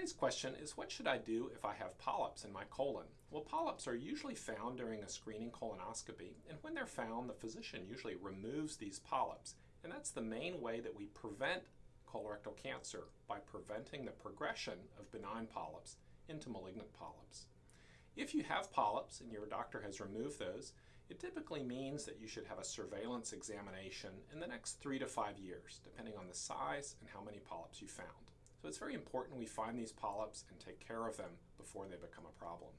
Today's question is what should I do if I have polyps in my colon? Well, polyps are usually found during a screening colonoscopy, and when they're found, the physician usually removes these polyps. And that's the main way that we prevent colorectal cancer, by preventing the progression of benign polyps into malignant polyps. If you have polyps and your doctor has removed those, it typically means that you should have a surveillance examination in the next three to five years, depending on the size and how many polyps you found. So it's very important we find these polyps and take care of them before they become a problem.